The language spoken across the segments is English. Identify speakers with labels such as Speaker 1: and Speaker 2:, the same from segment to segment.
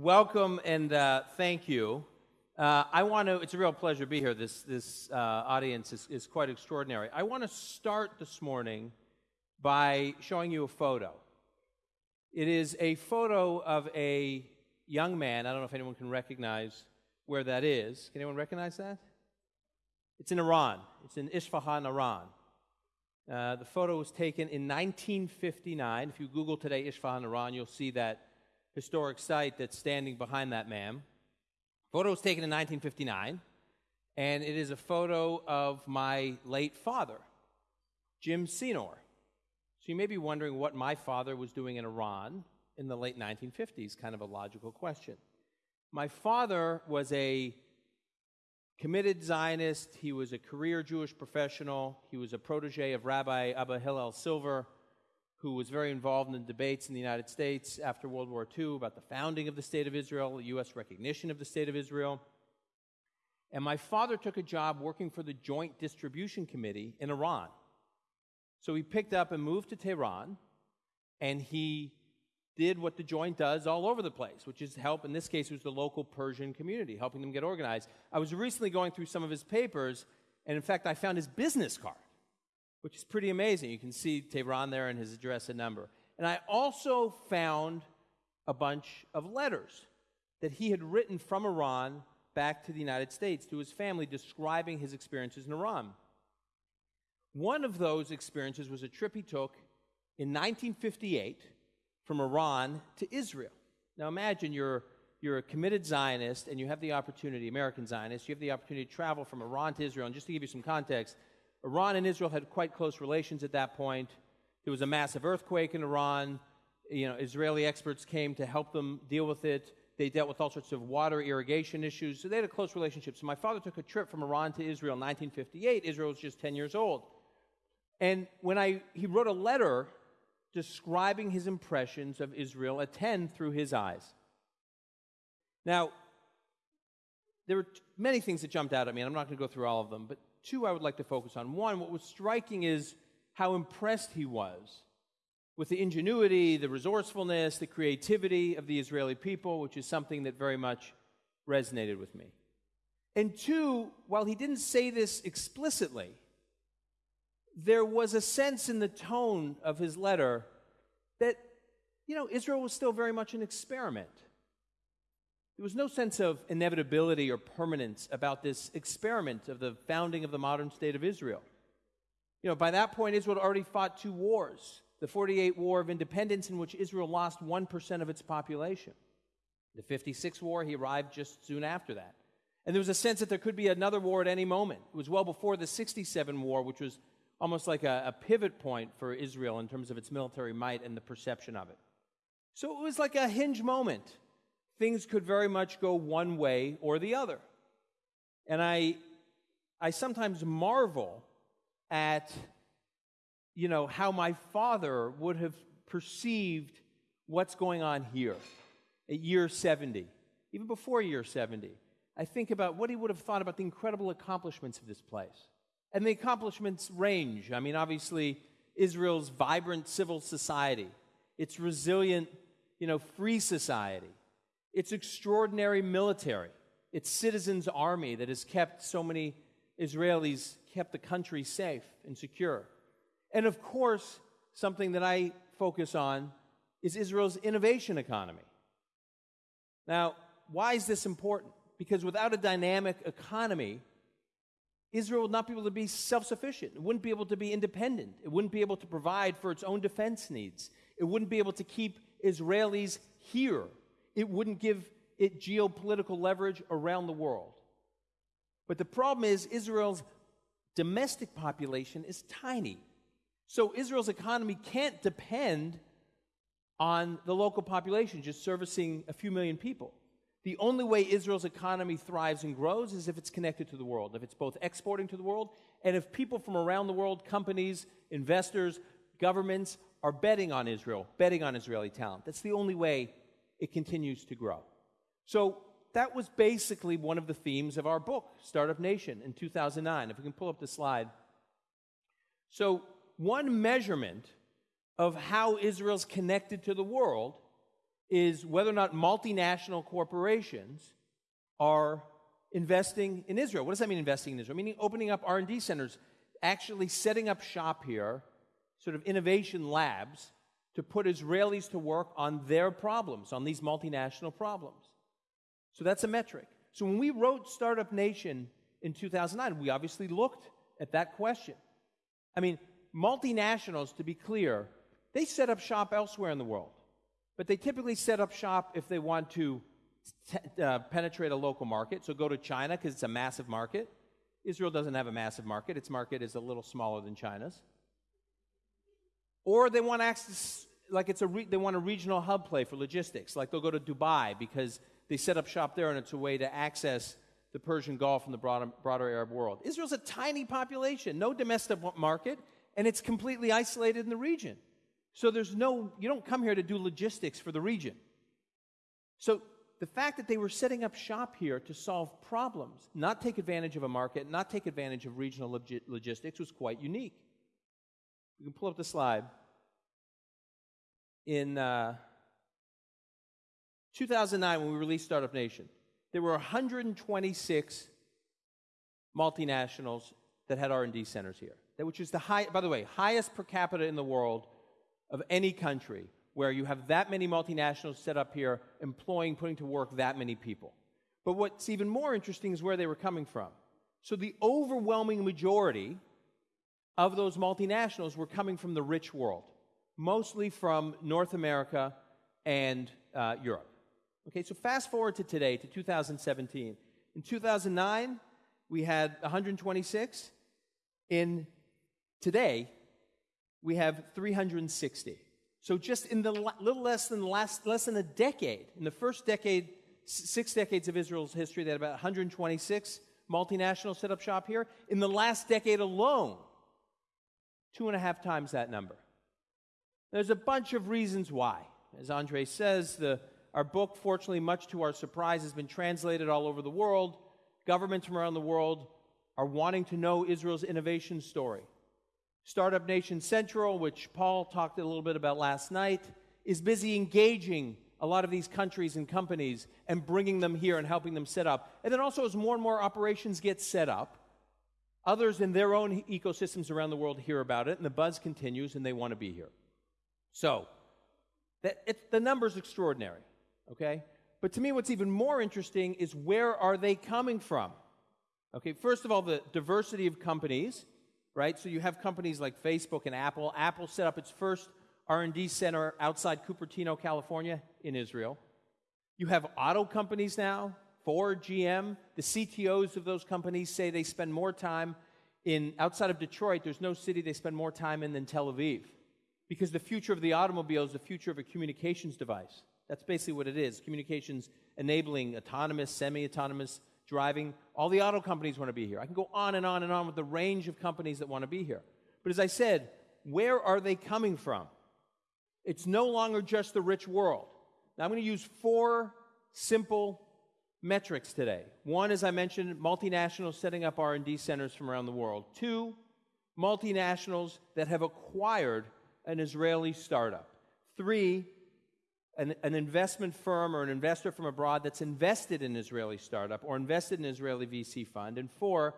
Speaker 1: welcome and uh, thank you. Uh, I want to, it's a real pleasure to be here. This, this uh, audience is, is quite extraordinary. I want to start this morning by showing you a photo. It is a photo of a young man. I don't know if anyone can recognize where that is. Can anyone recognize that? It's in Iran. It's in Isfahan, Iran. Uh, the photo was taken in 1959. If you Google today Isfahan, Iran, you'll see that historic site that's standing behind that man. Photo was taken in 1959, and it is a photo of my late father, Jim Senor. So you may be wondering what my father was doing in Iran in the late 1950s, kind of a logical question. My father was a committed Zionist, he was a career Jewish professional, he was a protege of Rabbi Abba Hillel Silver who was very involved in the debates in the United States after World War II about the founding of the State of Israel, the U.S. recognition of the State of Israel. And my father took a job working for the Joint Distribution Committee in Iran. So he picked up and moved to Tehran, and he did what the Joint does all over the place, which is help, in this case, it was the local Persian community, helping them get organized. I was recently going through some of his papers, and in fact, I found his business card which is pretty amazing. You can see Tehran there and his address and number. And I also found a bunch of letters that he had written from Iran back to the United States to his family describing his experiences in Iran. One of those experiences was a trip he took in 1958 from Iran to Israel. Now imagine you're, you're a committed Zionist and you have the opportunity, American Zionist, you have the opportunity to travel from Iran to Israel. And just to give you some context, Iran and Israel had quite close relations at that point. There was a massive earthquake in Iran. You know, Israeli experts came to help them deal with it. They dealt with all sorts of water irrigation issues. So they had a close relationship. So my father took a trip from Iran to Israel in 1958. Israel was just 10 years old. And when I, he wrote a letter describing his impressions of Israel at 10 through his eyes. Now, there were many things that jumped out at me, and I'm not going to go through all of them, but two I would like to focus on. One, what was striking is how impressed he was with the ingenuity, the resourcefulness, the creativity of the Israeli people, which is something that very much resonated with me. And two, while he didn't say this explicitly, there was a sense in the tone of his letter that, you know, Israel was still very much an experiment. There was no sense of inevitability or permanence about this experiment of the founding of the modern state of Israel. You know, by that point, Israel had already fought two wars the 48 War of Independence, in which Israel lost 1% of its population. The 56 War, he arrived just soon after that. And there was a sense that there could be another war at any moment. It was well before the 67 War, which was almost like a, a pivot point for Israel in terms of its military might and the perception of it. So it was like a hinge moment things could very much go one way or the other. And I, I sometimes marvel at, you know, how my father would have perceived what's going on here at year 70, even before year 70. I think about what he would have thought about the incredible accomplishments of this place. And the accomplishments range. I mean, obviously, Israel's vibrant civil society, its resilient, you know, free society, its extraordinary military, its citizens' army that has kept so many Israelis, kept the country safe and secure. And of course, something that I focus on is Israel's innovation economy. Now, why is this important? Because without a dynamic economy, Israel would not be able to be self sufficient. It wouldn't be able to be independent. It wouldn't be able to provide for its own defense needs. It wouldn't be able to keep Israelis here it wouldn't give it geopolitical leverage around the world. But the problem is, Israel's domestic population is tiny. So Israel's economy can't depend on the local population just servicing a few million people. The only way Israel's economy thrives and grows is if it's connected to the world, if it's both exporting to the world, and if people from around the world, companies, investors, governments, are betting on Israel, betting on Israeli talent. That's the only way it continues to grow. So that was basically one of the themes of our book, Startup Nation, in 2009. If we can pull up the slide. So, one measurement of how Israel's connected to the world is whether or not multinational corporations are investing in Israel. What does that mean investing in Israel? Meaning opening up R&D centers, actually setting up shop here, sort of innovation labs to put Israelis to work on their problems, on these multinational problems. So that's a metric. So when we wrote Startup Nation in 2009, we obviously looked at that question. I mean, multinationals, to be clear, they set up shop elsewhere in the world, but they typically set up shop if they want to t- uh, penetrate a local market. So go to China because it's a massive market. Israel doesn't have a massive market, its market is a little smaller than China's. Or they want access, like it's a re- they want a regional hub play for logistics, like they'll go to Dubai because they set up shop there and it's a way to access the Persian Gulf and the broader, broader Arab world. Israel's a tiny population, no domestic market, and it's completely isolated in the region. So there's no, you don't come here to do logistics for the region. So the fact that they were setting up shop here to solve problems, not take advantage of a market, not take advantage of regional log- logistics, was quite unique. You can pull up the slide. In uh, 2009, when we released Startup Nation, there were 126 multinationals that had R&D centers here, which is the high, by the way, highest per capita in the world of any country where you have that many multinationals set up here employing, putting to work that many people. But what's even more interesting is where they were coming from. So the overwhelming majority of those multinationals were coming from the rich world, mostly from North America and uh, Europe. Okay, so fast forward to today, to 2017. In 2009, we had 126. In today, we have 360. So just in the little less than last less than a decade, in the first decade, six decades of Israel's history, they had about 126 multinationals set up shop here. In the last decade alone, two and a half times that number. There's a bunch of reasons why. As Andre says, the, our book, fortunately, much to our surprise, has been translated all over the world. Governments from around the world are wanting to know Israel's innovation story. Startup Nation Central, which Paul talked a little bit about last night, is busy engaging a lot of these countries and companies and bringing them here and helping them set up. And then also, as more and more operations get set up, others in their own ecosystems around the world hear about it, and the buzz continues, and they want to be here. So, that, the number's extraordinary, okay? But to me, what's even more interesting is where are they coming from? Okay, first of all, the diversity of companies right? So you have companies like Facebook and Apple. Apple set up its first R&D center outside Cupertino, California, in Israel. You have auto companies now, Ford, GM. The CTOs of those companies say they spend more time in outside of Detroit. There's no city they spend more time in than Tel Aviv, because the future of the automobile is the future of a communications device. That's basically what it is: communications enabling autonomous, semi-autonomous driving. All the auto companies want to be here. I can go on and on and on with the range of companies that want to be here. But as I said, where are they coming from? It's no longer just the rich world. Now I'm going to use four simple metrics today. One, as I mentioned, multinationals setting up R&D centers from around the world. Two, multinationals that have acquired an Israeli startup. Three, an, an, investment firm or an investor from abroad that's invested in an Israeli startup or invested in an Israeli VC fund. And four,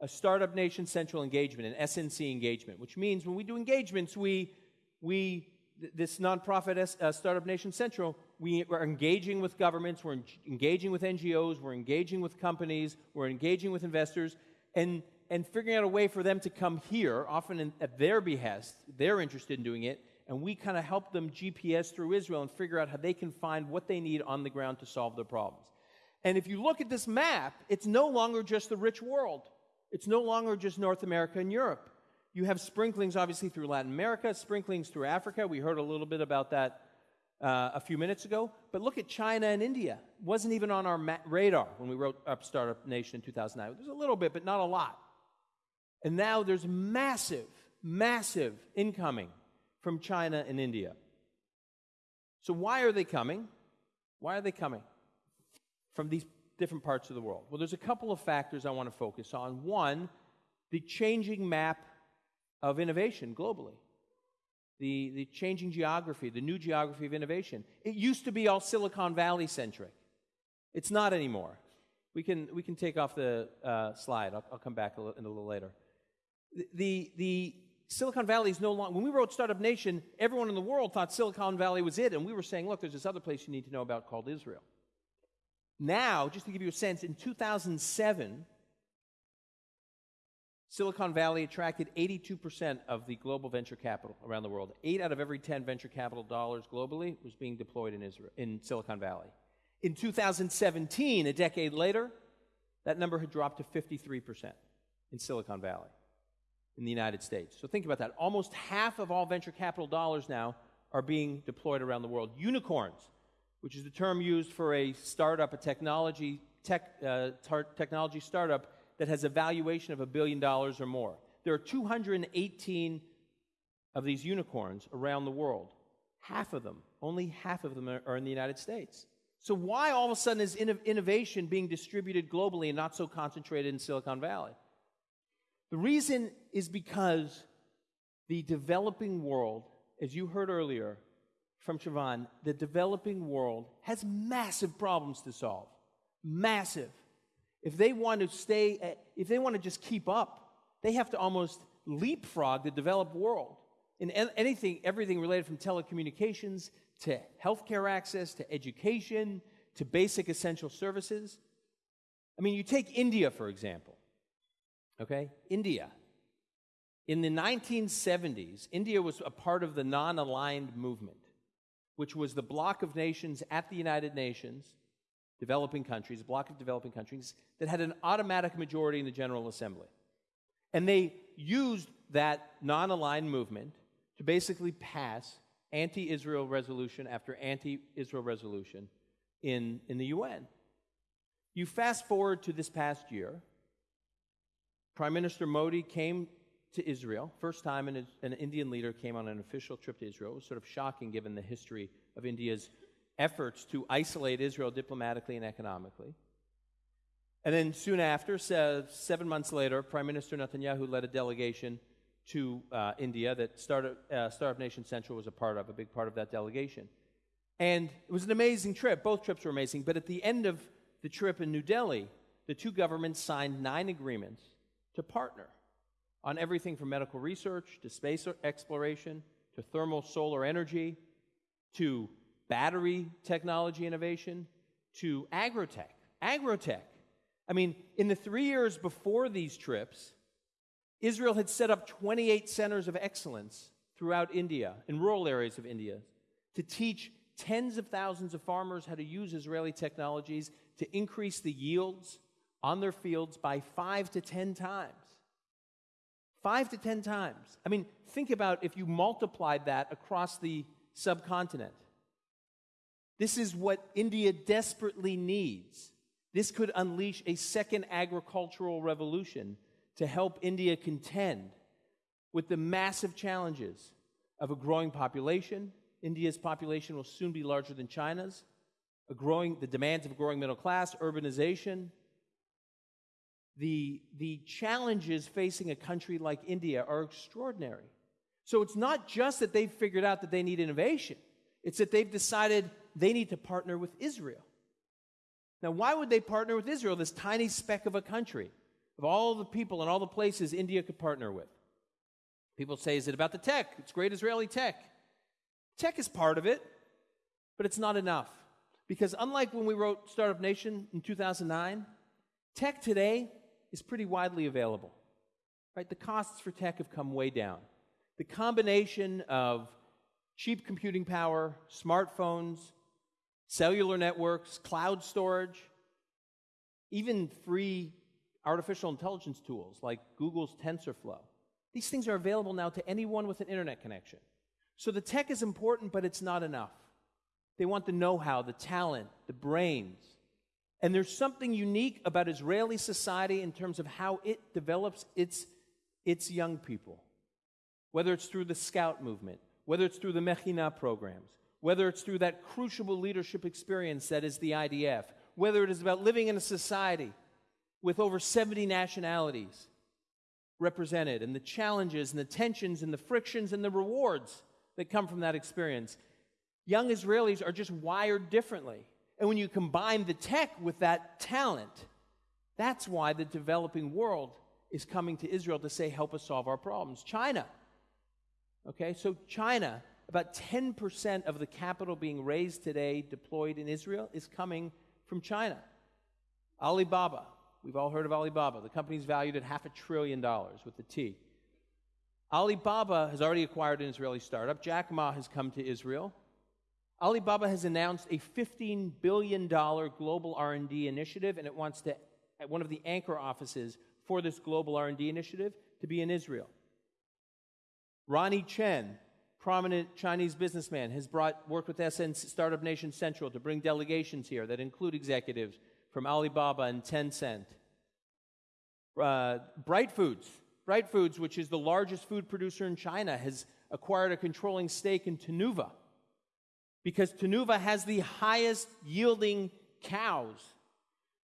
Speaker 1: a Startup Nation Central engagement, an SNC engagement, which means when we do engagements, we, we this nonprofit uh, Startup Nation Central, we are engaging with governments, we're engaging with NGOs, we're engaging with companies, we're engaging with investors, and, and figuring out a way for them to come here, often in, at their behest. They're interested in doing it and we kind of help them GPS through Israel and figure out how they can find what they need on the ground to solve their problems. And if you look at this map, it's no longer just the rich world. It's no longer just North America and Europe. You have sprinklings, obviously, through Latin America, sprinklings through Africa. We heard a little bit about that uh, a few minutes ago. But look at China and India. It wasn't even on our ma- radar when we wrote up Startup Nation in 2009. There's a little bit, but not a lot. And now there's massive, massive incoming from China and India. So, why are they coming? Why are they coming from these different parts of the world? Well, there's a couple of factors I want to focus on. One, the changing map of innovation globally. The, the changing geography, the new geography of innovation. It used to be all Silicon Valley centric. It's not anymore. We can, we can take off the uh, slide. I'll, I'll, come back a little, in a little later. The, the, the Silicon Valley is no longer, when we wrote Startup Nation, everyone in the world thought Silicon Valley was it, and we were saying, look, there's this other place you need to know about called Israel. Now, just to give you a sense, in 2007, Silicon Valley attracted 82% of the global venture capital around the world. Eight out of every 10 venture capital dollars globally was being deployed in, Israel, in Silicon Valley. In 2017, a decade later, that number had dropped to 53% in Silicon Valley, in the United States. So think about that. Almost half of all venture capital dollars now are being deployed around the world. Unicorns, which is the term used for a startup, a technology, tech, uh, tar- technology startup that has a valuation of a billion dollars or more. There are 218 of these unicorns around the world. Half of them, only half of them are in the United States. So, why all of a sudden is innovation being distributed globally and not so concentrated in Silicon Valley? The reason is because the developing world, as you heard earlier from Siobhan, the developing world has massive problems to solve. Massive. If they want to stay, eh, if they want to just keep up, they have to almost leapfrog the developed world in anything, everything related from telecommunications to healthcare access to education to basic essential services. I mean, you take India, for example. Okay? India. In the 1970s, India was a part of the non aligned movement, which was the bloc of nations at the United Nations developing countries, a block of developing countries, that had an automatic majority in the General Assembly. And they used that non aligned movement to basically pass anti Israel resolution after anti Israel resolution in, in the UN. You fast forward to this past year, Prime Minister Modi came to Israel. First time an, an Indian leader came on an official trip to Israel. It was sort of shocking given the history of India's efforts to isolate Israel diplomatically and economically. And then soon after, seven months later, Prime Minister Netanyahu led a delegation to uh, India that Startup, uh, Startup Nation Central was a part of, a big part of that delegation. And it was an amazing trip. Both trips were amazing. But at the end of the trip in New Delhi, the two governments signed nine agreements to partner on everything from medical research to space exploration to thermal solar energy to battery technology innovation to agrotech. Agrotech. I mean, in the three years before these trips, Israel had set up 28 centers of excellence throughout India, in rural areas of India, to teach tens of thousands of farmers how to use Israeli technologies to increase the yields on their fields by five to 10 times. Five to 10 times. I mean, think about if you multiplied that across the subcontinent. This is what India desperately needs. This could unleash a second agricultural revolution to help India contend with the massive challenges of a growing population. India's population will soon be larger than China's. A growing, the demands of a growing middle class, urbanization. The, the challenges facing a country like India are extraordinary. So it's not just that they've figured out that they need innovation, it's that they've decided they need to partner with Israel. Now, why would they partner with Israel, this tiny speck of a country, of all the people and all the places India could partner with? People say, is it about the tech? It's great Israeli tech. Tech is part of it, but it's not enough. Because unlike when we wrote Startup Nation in 2009, tech today is pretty widely available. Right? The costs for tech have come way down. The combination of cheap computing power, smartphones, cellular networks, cloud storage, even free artificial intelligence tools like Google's TensorFlow. These things are available now to anyone with an internet connection. So the tech is important, but it's not enough. They want the know how, the talent, the brains. And there's something unique about Israeli society in terms of how it develops its, its young people, whether it's through the scout movement, whether it's through the Mechina programs, whether it's through that crucible leadership experience that is the IDF, whether it is about living in a society with over 70 nationalities represented, and the challenges and the tensions and the frictions and the rewards that come from that experience. Young Israelis are just wired differently. And when you combine the tech with that talent, that's why the developing world is coming to Israel to say, help us solve our problems. China. Okay, so China, about 10% of the capital being raised today, deployed in Israel, is coming from China. Alibaba, we've all heard of Alibaba. The company's valued at half a trillion dollars with the T. Alibaba has already acquired an Israeli startup. Jack Ma has come to Israel. Alibaba has announced a $15 billion global R&D initiative, and it wants to, at one of the anchor offices for this global R&D initiative, to be in Israel. Ronnie Chan, prominent Chinese businessman, has brought worked with SN Startup Nation Central to bring delegations here that include executives from Alibaba and Tencent. Uh, Bright Foods, Bright Foods, which is the largest food producer in China, has acquired a controlling stake in Tnuva because Tnuva has the highest yielding cows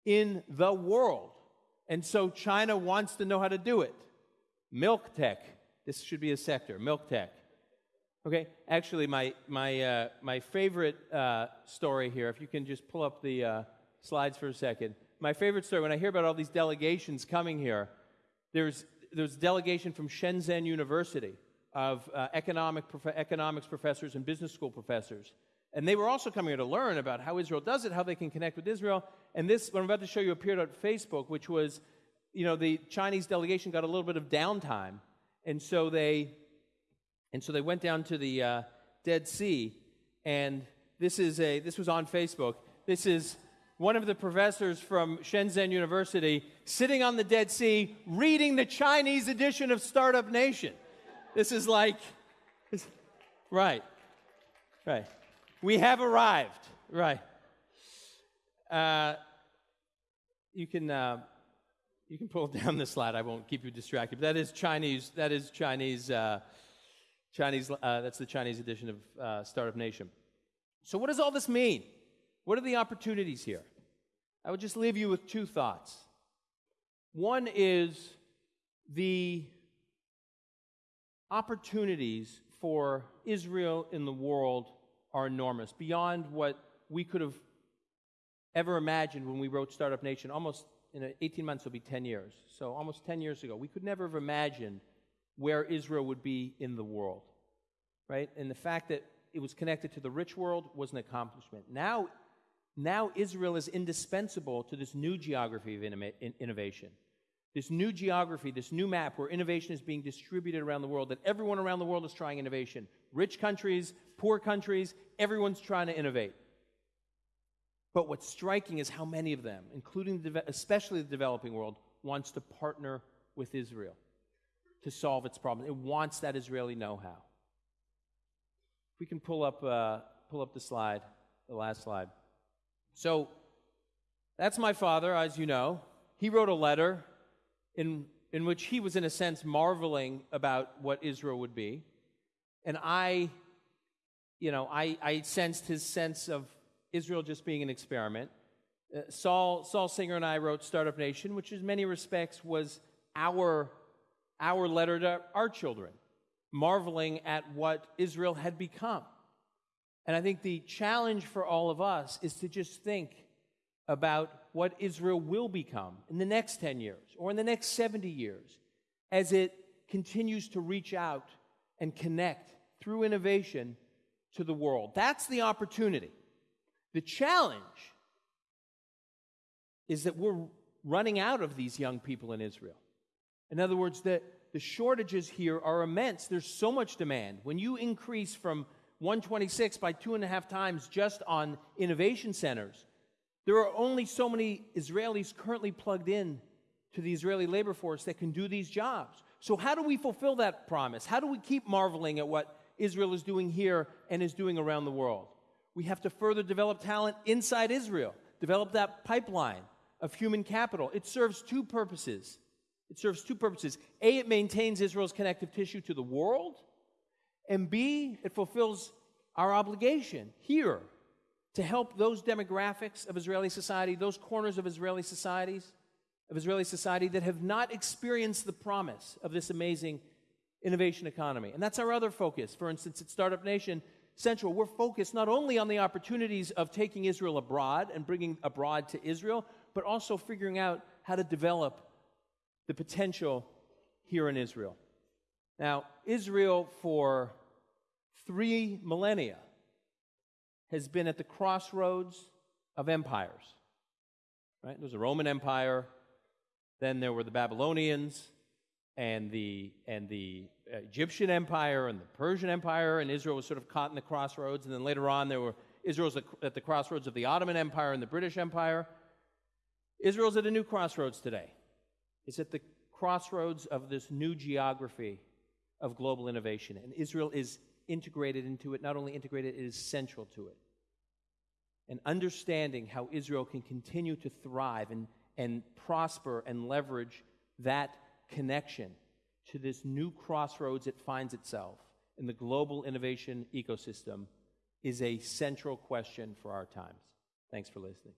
Speaker 1: in the world. And so China wants to know how to do it. Milk tech. This should be a sector, milk tech. Okay, actually, my, my, uh, my favorite uh, story here, if you can just pull up the uh, slides for a second. My favorite story, when I hear about all these delegations coming here, there's, there's a delegation from Shenzhen University of uh, economic prof- economics professors and business school professors. And they were also coming here to learn about how Israel does it, how they can connect with Israel. And this, what I'm about to show you, appeared on Facebook, which was, you know, the Chinese delegation got a little bit of downtime. And so they, and so they went down to the uh, Dead Sea. And this, is a, this was on Facebook. This is one of the professors from Shenzhen University sitting on the Dead Sea reading the Chinese edition of Startup Nation. This is like, right, right. We have arrived. Right. Uh, you can uh, you can pull down the slide. I won't keep you distracted. But that is Chinese. That is Chinese. Uh, Chinese. Uh, that's the Chinese edition of uh, Startup Nation. So, what does all this mean? What are the opportunities here? I would just leave you with two thoughts. One is the opportunities for Israel in the world are enormous, beyond what we could have ever imagined when we wrote Startup Nation. Almost in 18 months, will be 10 years. So, almost 10 years ago, we could never have imagined where Israel would be in the world, right? And the fact that it was connected to the rich world was an accomplishment. Now, now Israel is indispensable to this new geography of innovation. This new geography, this new map where innovation is being distributed around the world, that everyone around the world is trying innovation. Rich countries, poor countries, everyone's trying to innovate. But what's striking is how many of them, including the, especially the developing world, wants to partner with Israel to solve its problems. It wants that Israeli know-how. If we can pull up, uh, pull up the slide, the last slide. So that's my father, as you know. He wrote a letter in, in which he was, in a sense, marveling about what Israel would be. And I, you know, I, I sensed his sense of Israel just being an experiment. Uh, Saul, Saul Singer and I wrote Startup Nation, which in many respects was our, our letter to our children, marveling at what Israel had become. And I think the challenge for all of us is to just think about what Israel will become in the next 10 years or in the next 70 years as it continues to reach out and connect through innovation to the world. That's the opportunity. The challenge is that we're running out of these young people in Israel. In other words, that the shortages here are immense. There's so much demand. When you increase from 126 by two and a half times just on innovation centers, there are only so many Israelis currently plugged in to the Israeli labor force that can do these jobs. So, how do we fulfill that promise? How do we keep marveling at what Israel is doing here and is doing around the world? We have to further develop talent inside Israel, develop that pipeline of human capital. It serves two purposes. It serves two purposes. A, it maintains Israel's connective tissue to the world, and B, it fulfills our obligation here to help those demographics of Israeli society, those corners of Israeli societies, of Israeli society that have not experienced the promise of this amazing innovation economy. And that's our other focus. For instance, at Startup Nation Central, we're focused not only on the opportunities of taking Israel abroad and bringing abroad to Israel, but also figuring out how to develop the potential here in Israel. Now, Israel, for three millennia, has been at the crossroads of empires. Right? There was a Roman Empire, then there were the Babylonians, and the, and the Egyptian Empire and the Persian Empire, and Israel was sort of caught in the crossroads. And then later on, there were Israel's at the crossroads of the Ottoman Empire and the British Empire. Israel's at a new crossroads today. It's at the crossroads of this new geography of global innovation, and Israel is integrated into it. Not only integrated, it is central to it. And understanding how Israel can continue to thrive and, and prosper and leverage that connection to this new crossroads it finds itself in the global innovation ecosystem is a central question for our times. Thanks for listening.